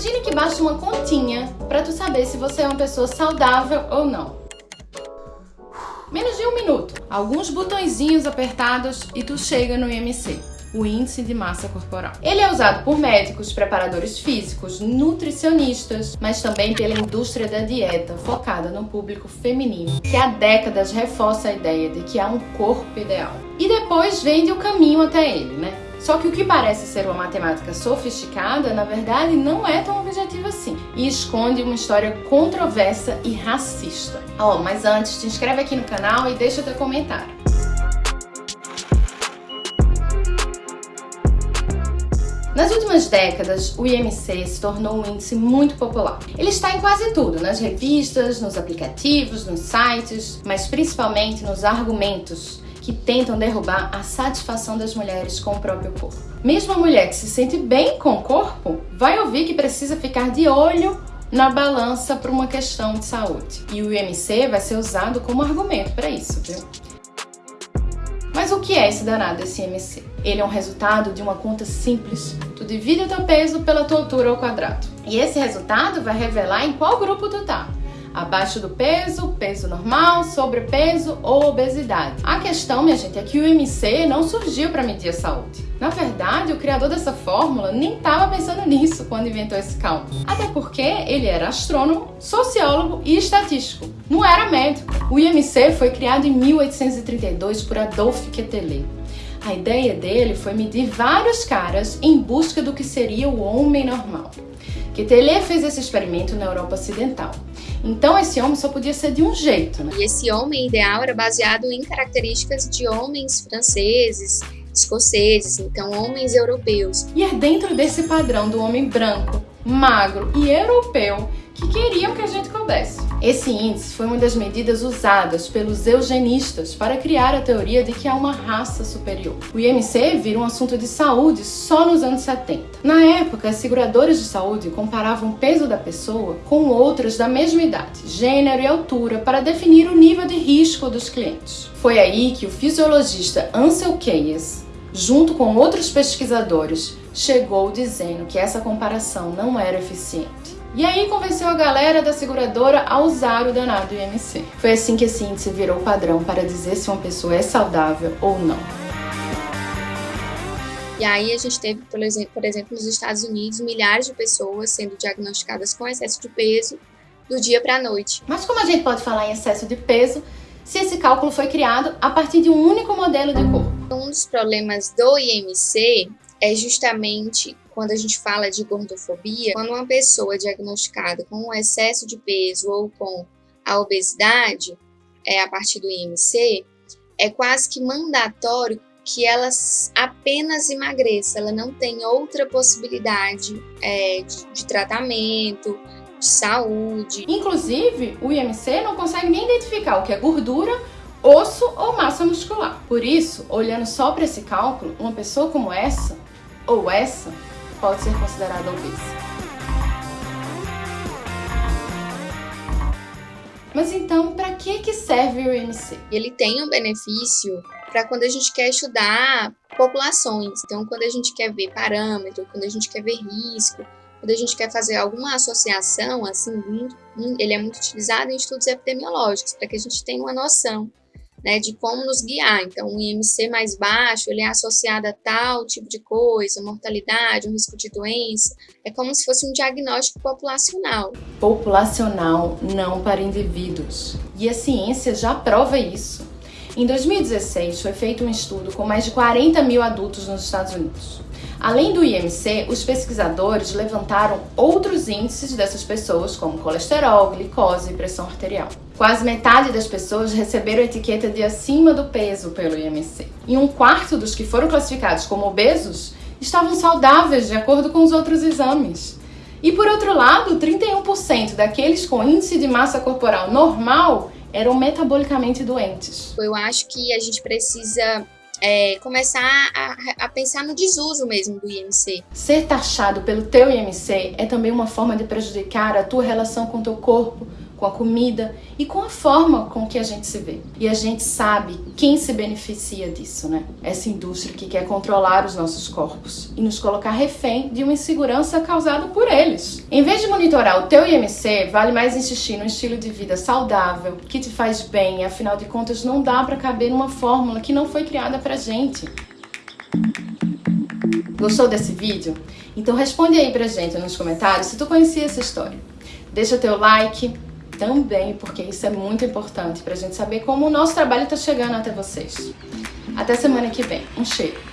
Imagine que basta uma continha para tu saber se você é uma pessoa saudável ou não. Menos de um minuto, alguns botõezinhos apertados e tu chega no IMC o índice de massa corporal. Ele é usado por médicos, preparadores físicos, nutricionistas, mas também pela indústria da dieta, focada no público feminino, que há décadas reforça a ideia de que há um corpo ideal. E depois vende o caminho até ele, né? Só que o que parece ser uma matemática sofisticada, na verdade, não é tão objetivo assim e esconde uma história controversa e racista. Oh, mas antes, te inscreve aqui no canal e deixa teu comentário. Nas últimas décadas, o IMC se tornou um índice muito popular. Ele está em quase tudo, nas revistas, nos aplicativos, nos sites, mas principalmente nos argumentos que tentam derrubar a satisfação das mulheres com o próprio corpo. Mesmo a mulher que se sente bem com o corpo vai ouvir que precisa ficar de olho na balança por uma questão de saúde. E o IMC vai ser usado como argumento para isso, viu? Mas o que é esse danado esse IMC? Ele é um resultado de uma conta simples. Tu divide o teu peso pela tua altura ao quadrado. E esse resultado vai revelar em qual grupo tu tá abaixo do peso, peso normal, sobrepeso ou obesidade. A questão, minha gente, é que o IMC não surgiu para medir a saúde. Na verdade, o criador dessa fórmula nem estava pensando nisso quando inventou esse cálculo. Até porque ele era astrônomo, sociólogo e estatístico. Não era médico. O IMC foi criado em 1832 por Adolphe Quetelet. A ideia dele foi medir vários caras em busca do que seria o homem normal. Quetelet fez esse experimento na Europa Ocidental. Então esse homem só podia ser de um jeito, né? E esse homem ideal era baseado em características de homens franceses, escoceses, então homens europeus. E é dentro desse padrão do homem branco, magro e europeu que queriam que a gente coubesse. Esse índice foi uma das medidas usadas pelos eugenistas para criar a teoria de que há uma raça superior. O IMC vira um assunto de saúde só nos anos 70. Na época, as seguradoras de saúde comparavam o peso da pessoa com outras da mesma idade, gênero e altura para definir o nível de risco dos clientes. Foi aí que o fisiologista Ansel Keyes, junto com outros pesquisadores, chegou dizendo que essa comparação não era eficiente. E aí convenceu a galera da seguradora a usar o danado IMC. Foi assim que esse índice virou padrão para dizer se uma pessoa é saudável ou não. E aí a gente teve, por exemplo, nos Estados Unidos, milhares de pessoas sendo diagnosticadas com excesso de peso do dia para a noite. Mas como a gente pode falar em excesso de peso se esse cálculo foi criado a partir de um único modelo de corpo? Um dos problemas do IMC é justamente quando a gente fala de gordofobia, quando uma pessoa é diagnosticada com um excesso de peso ou com a obesidade, é, a partir do IMC, é quase que mandatório que ela apenas emagreça, ela não tem outra possibilidade é, de, de tratamento, de saúde. Inclusive, o IMC não consegue nem identificar o que é gordura, osso ou massa muscular. Por isso, olhando só para esse cálculo, uma pessoa como essa ou essa pode ser considerada obesa. Mas então, para que, que serve o IMC? Ele tem um benefício para quando a gente quer estudar populações. Então, quando a gente quer ver parâmetro, quando a gente quer ver risco, quando a gente quer fazer alguma associação, assim, ele é muito utilizado em estudos epidemiológicos, para que a gente tenha uma noção né, de como nos guiar. Então, um IMC mais baixo, ele é associado a tal tipo de coisa, mortalidade, um risco de doença. É como se fosse um diagnóstico populacional. Populacional, não para indivíduos. E a ciência já prova isso. Em 2016, foi feito um estudo com mais de 40 mil adultos nos Estados Unidos. Além do IMC, os pesquisadores levantaram outros índices dessas pessoas, como colesterol, glicose e pressão arterial. Quase metade das pessoas receberam a etiqueta de acima do peso pelo IMC. E um quarto dos que foram classificados como obesos estavam saudáveis de acordo com os outros exames. E por outro lado, 31% daqueles com índice de massa corporal normal eram metabolicamente doentes. Eu acho que a gente precisa é, começar a, a, pensar no desuso mesmo do IMC. Ser taxado pelo teu IMC é também uma forma de prejudicar a tua relação com teu corpo, com a comida e com a forma com que a gente se vê. E a gente sabe quem se beneficia disso, né? Essa indústria que quer controlar os nossos corpos e nos colocar refém de uma insegurança causada por eles. Em vez de monitorar o teu IMC, vale mais insistir no estilo de vida saudável, que te faz bem, afinal de contas não dá para caber numa fórmula que não foi criada pra gente. Gostou desse vídeo? Então responde aí pra gente nos comentários se tu conhecia essa história. Deixa teu like também, porque isso é muito importante pra gente saber como o nosso trabalho tá chegando até vocês. Até semana que vem. Um cheiro!